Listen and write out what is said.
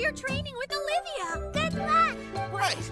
your training with Olivia. Good luck. Right.